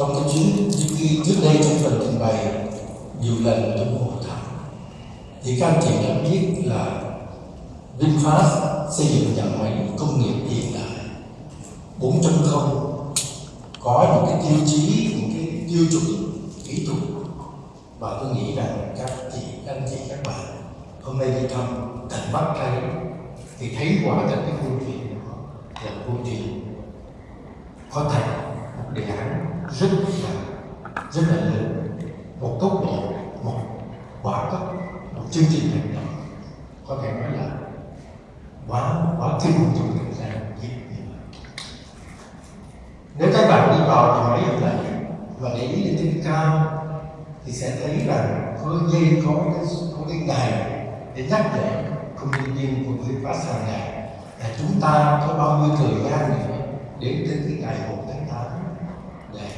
trong cái chuyến đi trước đây trong phần trình bày nhiều lần trong hội thảo thì các anh chị đã biết là VinFast xây dựng nhà máy công nghiệp hiện đại 4.0 có những cái tiêu chí, những cái tiêu chuẩn kỹ thuật. Và tôi nghĩ rằng các chị, các anh chị, các bạn hôm nay đi thăm tận mắt thấy thì thấy quả thật cái câu chuyện đó là câu chuyện có thể một đề án rất là rất là lớn. Một tốc độ, một quả tốc một chương trình hành động. Có thể nói là quá quá kinh trong thời gian như vậy nếu các bạn đi vào nhà máy ở này và để ý lên trên cao thì sẽ thấy rằng có dây, có cái có cái đài để nhắc nhở công nhân viên của người phát hàng ngày là chúng ta có bao nhiêu thời gian nữa đến cái ngày hội tháng 8 để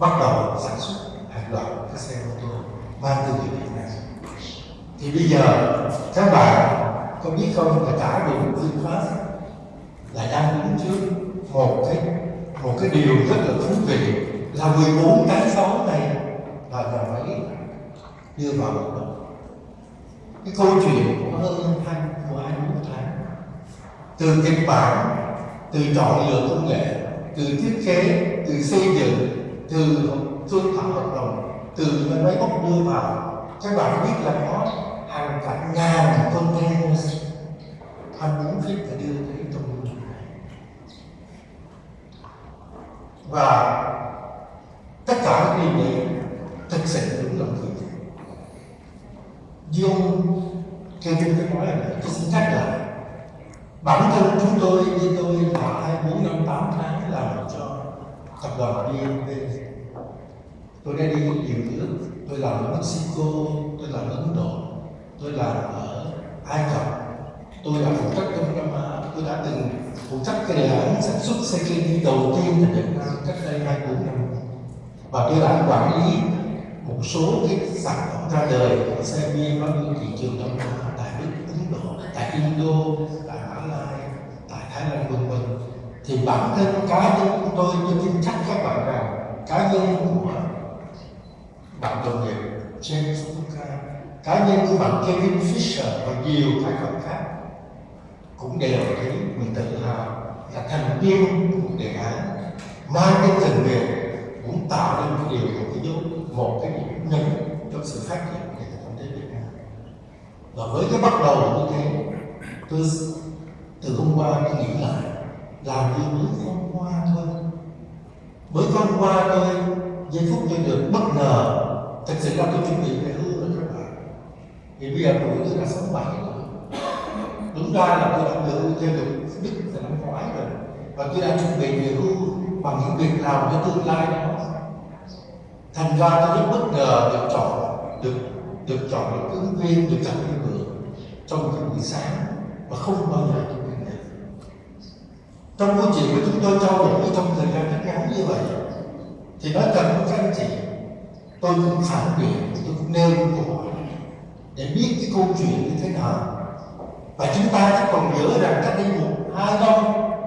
bắt đầu sản xuất hàng loạt các xe ô tô mang thương hiệu Việt Nam. Thì bây giờ, các bạn có biết không là cả đội VinFast là đang đứng trước một cái một cái điều rất là thú vị là 14 tháng 6 này là nhà máy đưa vào hoạt động. Cái câu chuyện của hơn hai của hai mươi tháng, từ kịch bản, từ chọn lựa công nghệ, từ thiết kế, từ xây dựng từ thương thảo hợp đồng, từ những máy móc đưa vào. Các bạn biết là có hàng cả ngàn container hàng muốn viết phải đưa tới trong này. Và tất cả những điều này thực sự đúng là người như ông chúng tôi nói là tôi xin nhắc lại bản thân chúng tôi, như tôi là hai bốn, năm tám tháng làm cho tập đoàn BNP tôi đã đi nhiều nước tôi làm ở Mexico tôi làm ở Ấn Độ tôi làm ở Ai Cập. Tôi đã phụ trách Đông Nam Á à, tôi đã từng phụ trách cái đề án sản xuất xe kinh đầu tiên tại Việt Nam cách đây hai bốn năm. Và tôi đã quản lý một số cái sản phẩm ra đời của xe BMW thị trường Đông Nam Á tại Đức, Ấn Độ, tại Indo, tại Mã Lai, tại Thái Lan vân vân. Thì bản thân cá nhân của tôi tôi tin chắc các bạn rằng cá nhân của à, tội nghiệp James Fuka cá nhân của bạn Kevin Fisher và nhiều thành phần khác cũng đều thấy mình tự hào là thành viên của đề án mang cái tình nguyện cũng tạo nên một điều một cái dấu một cái điểm nhấn trong sự phát triển của nền kinh tế Việt Nam. Và với cái bắt đầu như thế, tôi từ hôm qua tôi nghĩ lại, làm như mới hôm qua thôi. Mới hôm qua tôi, giây phút tôi được bất ngờ thực sự là tôi chuẩn bị về hưu rồi các bạn thì bây giờ tuổi tôi đã sáu bảy rồi. Đúng ra là tôi đã được theo được đức từ năm ngoái rồi. Và tôi đã chuẩn bị về hưu bằng những việc làm cho tương lai đó. Thành ra tôi rất bất ngờ được chọn, được được chọn được ứng viên, được gặp những người trong cái buổi sáng và không bao giờ tôi quên được. Trong câu chuyện của chúng tôi trao đổi trong thời gian rất ngắn như vậy, thì nói thật với các anh chị tôi cũng phản biện tôi cũng nêu những câu hỏi để biết cái câu chuyện như thế nào. Và chúng ta chắc còn nhớ rằng cách đây một hai năm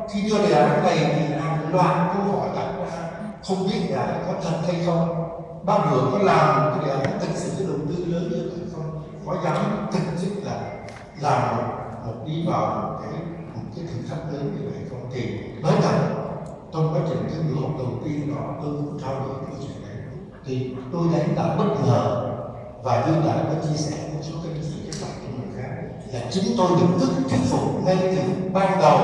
khi đưa đề án này thì hàng loạt câu hỏi đặt ra. Không biết là có thật hay không? Bác vừa có làm cái đề án thực sự đầu tư lớn như vậy không? Có dám thực sự là làm một, một đi vào một cái một cái thử thách lớn như vậy không? Thì nói thật trong quá trình cái buổi học đầu tiên đó tôi cũng trao đổi câu chuyện thì tôi thấy đã bất ngờ và như đã có chia sẻ một số các chị các bạn của người khác là chính tôi được thức thuyết phục ngay từ ban đầu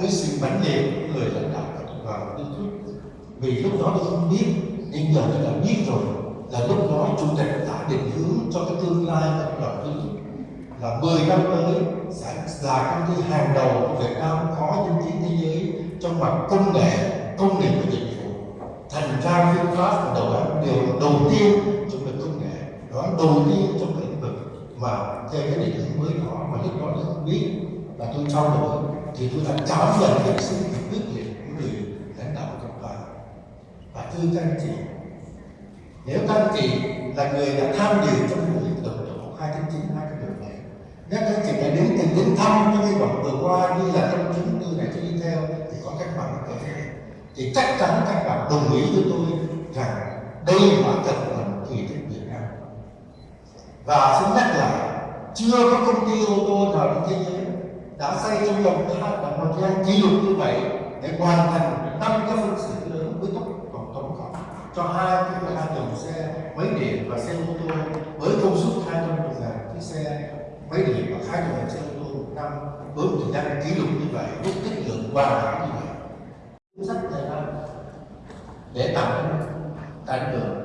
cái sự mãnh liệt của người lãnh đạo và đoàn thuyết vì lúc đó tôi không biết nhưng giờ tôi đã biết rồi là lúc đó chủ tịch đã định hướng cho cái tương lai tập đoàn Vinh là 10 năm tới sẽ là công ty hàng đầu của Việt Nam có những chiến thế giới trong mặt công nghệ, công nghiệp và dịch. Thành ra VinFast là đầu điều đầu tiên trong lĩnh công nghệ, đó đầu tiên trong lĩnh vực mà theo cái định hướng mới đó mà lúc đó tôi không biết và tôi trao đổi thì tôi đã cảm nhận được sự quyết liệt của người lãnh đạo tập đoàn và thưa các anh chị nếu các anh chị là người đã tham dự trong buổi đầu độ hai tháng chín hai tháng mười này nếu các anh chị đã đến từng đến thăm trong cái đoạn vừa qua như là trong chúng tôi này tôi đi theo thì chắc chắn các bạn đồng ý với tôi rằng đây quả thật là một kỳ tích Việt Nam. Và xin nhắc lại chưa có công ty ô tô nào trên thế giới đã xây trong vòng hai và một thời gian kỷ lục như vậy để hoàn thành năm cái phân xưởng lớn với tốc độ tổng cộng cho hai cái hai dòng xe, máy điện và xe ô tô với công suất 200 ngàn cái xe, máy điện và hai dòng xe ô tô một năm với một thời gian kỷ lục như vậy, với chất lượng hoàn hảo như vậy. Rất sách để tặng tặng được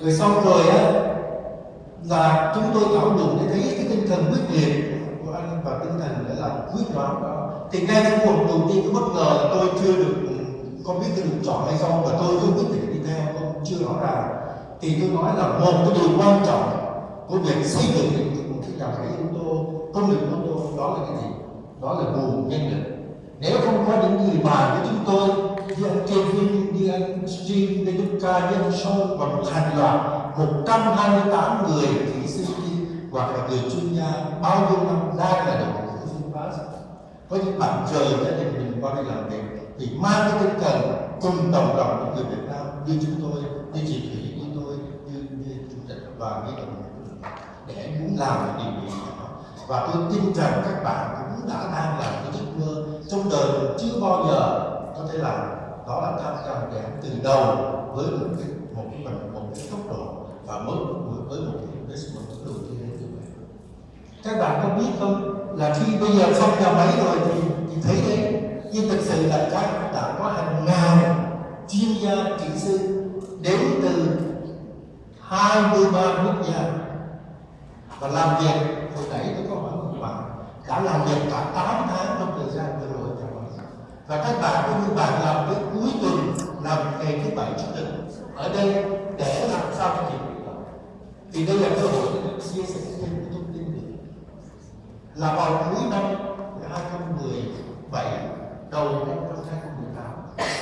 rồi xong rồi á, là chúng tôi thảo luận để thấy cái tinh thần quyết liệt của anh và tinh thần để làm quyết đoán đó. Thì ngay trong cuộc đầu tiên bất ngờ là tôi chưa được không biết tôi được chọn hay không và tôi không quyết định đi theo không chưa rõ ràng. Thì tôi nói là một cái điều quan trọng của việc xây dựng một cái nhà máy ô tô, công nghiệp ô tô, đó là cái gì? Đó là nguồn nhân lực. Nếu không có những người bạn với chúng tôi đi trên phim đi stream, đi ăn ca, đi ăn và một hàng loạt 128 người kỹ sư hoặc là người chuyên gia bao nhiêu năm đang là đồng của Finfast có những bạn trời gia đình mình qua đây làm việc thì mang cái tinh thần cùng đồng lòng những người Việt Nam như chúng tôi, như chị Thủy, như tôi, như, như chủ tịch và như đồng để muốn làm cái điều gì đó. Và tôi tin rằng các bạn cũng đã đang làm cái giấc mơ trong đời chưa bao giờ có thể làm đó là tham gia giảm từ đầu với một cái một cái một, một cái tốc độ và mới với một cái investment tốc độ như thế như vậy các bạn có biết không? Là khi bây giờ xong nhà máy rồi thì, thì thấy đấy nhưng thực sự là các đã có hàng ngàn chuyên gia kỹ sư đến từ 23 quốc gia. Và làm việc hồi nãy tôi có hỏi một bạn đã làm việc cả 8 tháng trong thời gian vừa rồi và các bạn cũng như bạn làm cái cuối tuần làm ngày thứ bảy chủ nhật ở đây để làm sao cho đó thì đây là cơ hội để được chia sẻ thêm những thông tin nữa là vào cuối năm 2017 đầu năm 2018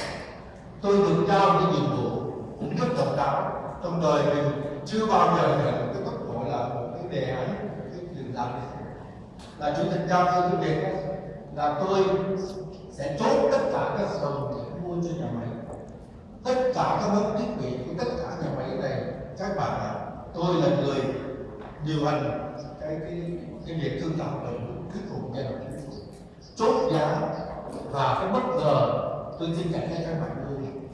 tôi được giao cái nhiệm vụ cũng rất độc đáo. Trong đời mình chưa bao giờ nhận cái cấp độ là một cái đề án, cái việc làm này là chủ tịch giao tôi cái việc là tôi sẽ chốt tất cả các phần mua cho nhà máy. Tất cả các máy thiết bị của tất cả nhà máy này, các bạn ạ, tôi là người điều hành cái cái cái việc thương thảo đồng thuyết phục nhà đầu tư. Chốt giá và cái bất ngờ, tôi xin cảnh cho các bạn luôn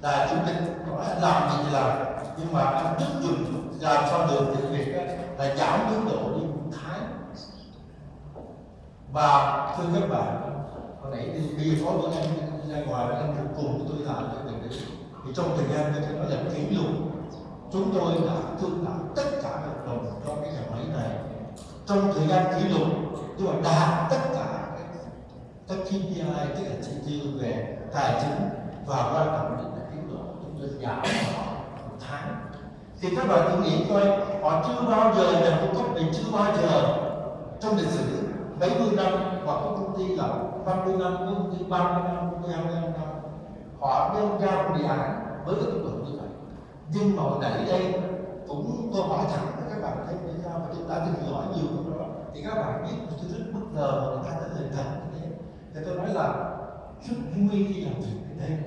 là chủ tịch nói làm gì thì làm, nhưng mà anh rất dùng làm sao được thì việc là giảm tiến độ đi một tháng. Và thưa các bạn hồi nãy đi đi phó có anh ra ngoài và anh cùng với tôi làm cái việc đấy. Thì trong thời gian tôi thấy nói là kỷ lục chúng tôi đã thương thảo tất cả hợp đồng cho cái nhà máy này. Trong thời gian kỷ lục nhưng mà đạt tất cả các KPI tức là chỉ tiêu về tài chính và quan trọng nhất là tiến độ chúng tôi giảm họ một tháng. Thì các bạn cứ nghĩ coi, họ chưa bao giờ là cung cấp mình chưa bao giờ trong lịch sử, mấy mươi năm hoặc các công ty là 50 năm, công ty 30 năm, có 25 năm. Họ nêu ra một đề án với cái tổ độ như vậy. Nhưng mà đẩy đây cũng tôi hỏi thẳng với các bạn thấy vì sao mà chúng ta đừng hỏi nhiều trong đó thì các bạn biết tôi rất bất ngờ mà người ta trả lời thật như thế. Thì tôi nói là rất vui khi làm việc ở đây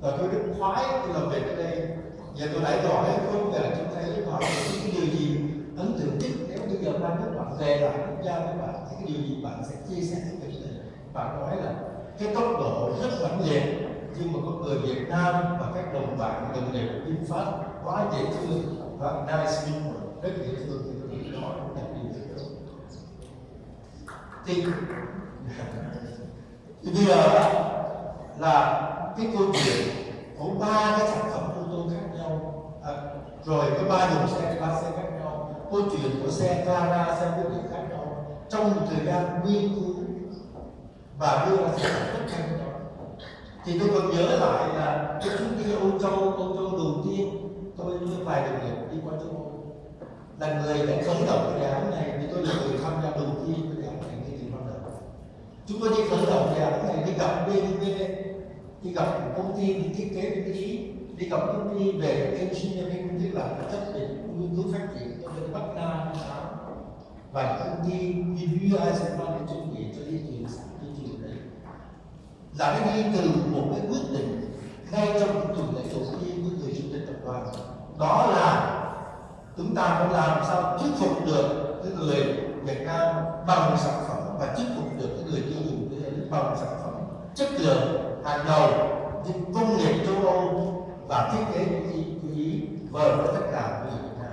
và tôi rất khoái khi làm việc ở đây. Giờ tôi lại hỏi không về chúng thấy hỏi những điều gì ấn tượng nhất nếu bây giờ ban các bạn về lại quốc gia các bạn thì cái điều gì bạn sẽ chia sẻ với việc này bạn nói là cái tốc độ rất mạnh liệt nhưng mà có người Việt Nam và các đồng bạn đồng nghiệp của VinFast quá dễ thương. Và nice people rất dễ thương thì tôi nói là điều đó thì thì bây giờ là cái câu chuyện của ba cái sản phẩm ô tô khác nhau. À, rồi có ba dòng xe ba xe khác câu chuyện của xe Clara xe vô điện khác đó trong một thời gian nghiên cứu và đưa ra sản phẩm rất khác đó thì tôi còn nhớ lại là cái chuyến đi Âu Châu Âu Châu đầu tiên tôi với vài đồng nghiệp đi qua châu Âu. Là người đã khởi động cái đề án này, thì tôi là người tham gia đầu tiên cái đề án này ngay từ ban đầu. Chúng tôi đi khởi động đề án này, đi gặp BNP đi gặp công ty, đi thiết kế bên ý đi gặp công ty về engineering tức là chất về nghiên cứu phát triển cho bên Bắc Nam và công ty như UI sẽ mang đến chuẩn bị cho đi chuyển sản đi chuyển đấy. Là nó đi từ một cái quyết định ngay trong tuần lễ đầu tiên của người chủ tịch tập đoàn. Đó là chúng ta phải làm sao thuyết phục được cái người Việt Nam bằng sản phẩm và thuyết phục được cái người tiêu dùng thế giới bằng sản phẩm chất lượng hàng đầu những công nghiệp châu Âu và thiết kế của Ý, của Ý vời với tất cả người Việt Nam.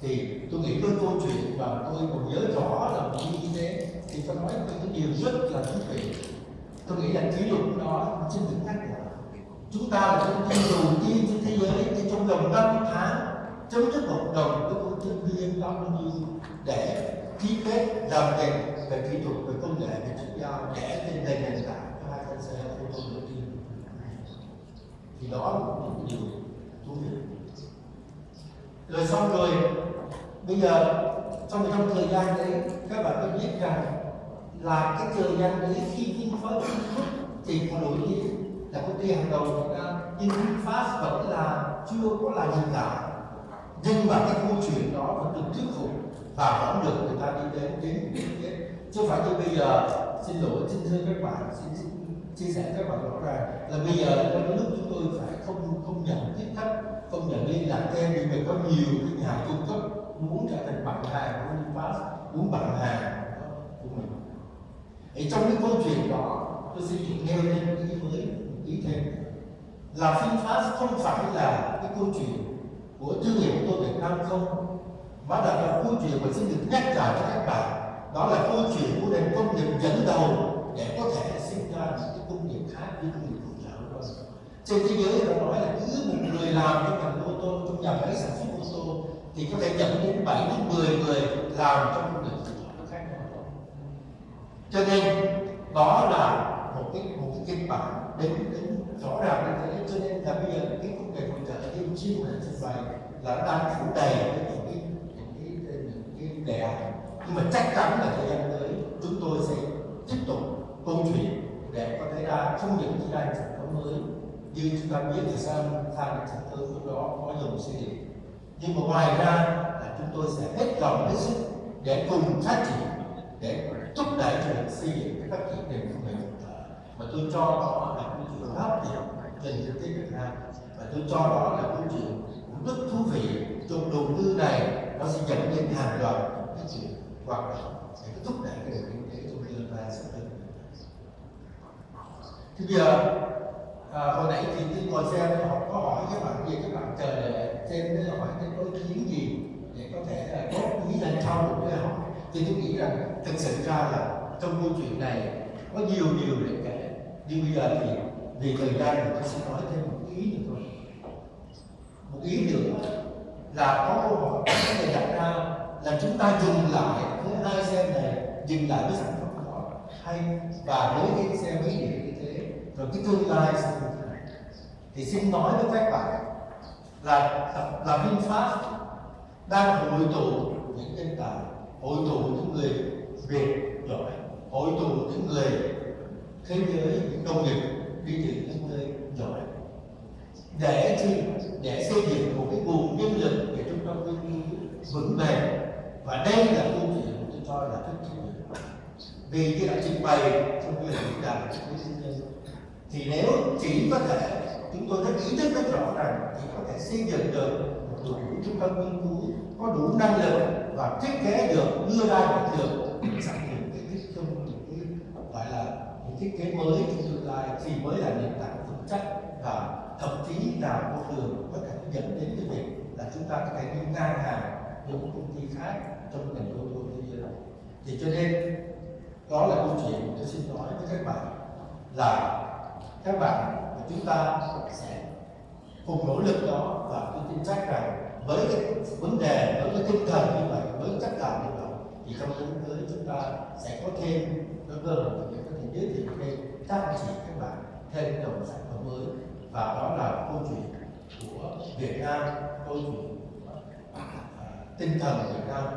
Thì tôi nghĩ cái câu chuyện và tôi còn nhớ rõ là như thế thì tôi nói cái điều rất là thú vị. Tôi nghĩ là kỷ lục đó trên được nhắc là chúng ta là công ty đầu tiên trên thế giới thì trong vòng 5 tháng chấm dứt hợp đồng với công ty BMW để ký kết làm việc về kỹ thuật về công nghệ về chuyển giao để trên nền tảng cho hai con xe ô tô đầu tiên thì đó là một điều thú vị. Rồi xong rồi bây giờ trong trong thời gian đấy các bạn có biết rằng là cái thời gian đấy khi VinFast thì có nổi tiếng là công ty hàng đầu Việt Nam nhưng VinFast vẫn là chưa có là hiện cả, nhưng mà cái câu chuyện đó vẫn được thuyết phục và vẫn được người ta đi đến đến đến. Chứ không phải như bây giờ xin lỗi xin thưa các bạn xin, xin chia sẻ các bạn rõ ràng là bây giờ trong nước chúng tôi phải không không nhận tiếp khách, không nhận liên lạc thêm nhưng mà có nhiều cái nhà cung cấp muốn trở thành bạn hàng của VinFast muốn bạn hàng của mình. Thì trong cái câu chuyện đó, tôi xin được nêu lên một ý mới ý thêm. Là VinFast không phải là cái câu chuyện của thương hiệu của tôi Việt Nam không, mà là cái câu chuyện mà xin được nhắc lại cho các bạn. Đó là câu chuyện của nền công nghiệp dẫn đầu để có thể sinh ra những người phụ trợ trên thế giới người ta nói là cứ một người làm trong ngành ô tô, trong nhà máy sản xuất ô tô, thì có thể nhận đến 7 đến 10 người làm trong một người phụ trợ khác nhau cho nên, đó là một cái một cái kịch bản đến đến rõ ràng như thế. Cho nên là bây giờ cái công nghệ phụ trợ như chiêu này trình bày là nó đang phủ đầy với những cái những cái những cái đề án. Nhưng mà chắc chắn là thời gian tới, chúng tôi sẽ tiếp tục câu chuyện để có thể ra không những chỉ ra sản phẩm mới. Như chúng ta biết thì sao than sản phẩm lúc đó có dùng xây dựng nhưng mà ngoài ra là chúng tôi sẽ hết lòng hết sức để cùng phát triển, để thúc đẩy cho việc xây dựng cái phát triển nền công nghệ mà tôi cho đó là câu chuyện hấp dẫn nền kinh tế Việt Nam. Và tôi cho đó là câu chuyện cũng rất thú vị. Trong đầu tư này nó sẽ dẫn đến hàng loạt những chuyện hoạt động sẽ thúc đẩy cái nền kinh tế trong tương lai sắp tới thì bây giờ à, hồi nãy thì tôi ngồi xem họ có hỏi các bạn gì các bạn chờ để xem để hỏi cái có ý kiến gì để có thể là góp ý lên sau được với họ. thì tôi nghĩ rằng thực sự ra là trong câu chuyện này có nhiều điều để kể. Nhưng bây giờ thì vì thời gian thì tôi sẽ nói thêm một ý nữa thôi. Một ý nữa là có câu hỏi có thể đặt ra là chúng ta dừng lại với hai xe này dừng lại với sản phẩm đó hay và với cái xe máy điện rồi cái tương lai sẽ như thế này. Thì xin nói với các bạn là là VinFast đang hội tụ những nhân tài, hội tụ những người Việt giỏi, hội tụ những người thế giới, những công nghiệp đi từ những nơi giỏi. Để chi để xây dựng một cái nguồn nhân lực để trung tâm nghiên cứu vững bền. Và đây là câu chuyện tôi cho là rất thú vị. Vì cái đã trình bày trong cái diễn đàn thì nếu chỉ có thể chúng tôi rất ý thức rất rõ ràng chỉ có thể xây dựng được một đội ngũ trung tâm nghiên cứu có đủ năng lực và thiết kế được, đưa ra được được sản phẩm cái thiết trong những cái, gọi là, những thiết kế mới trong tương lai, thì mới là nền tảng vững chắc và thậm chí là con đường có thể dẫn đến cái việc là chúng ta có thể đi ngang hàng những công ty khác trong ngành ô tô thế giới. Thì cho nên, đó là câu chuyện tôi xin nói với các bạn là các bạn và chúng ta sẽ cùng nỗ lực đó và tôi tin chắc rằng với cái vấn đề, với cái tinh thần như vậy, với tất cả như vậy, thì trong những tới chúng ta sẽ có thêm cái cơ hội để có thể giới thiệu thêm các anh chị, các bạn thêm dòng sản phẩm mới. Và đó là câu chuyện của Việt Nam, câu chuyện à, tinh thần Việt Nam.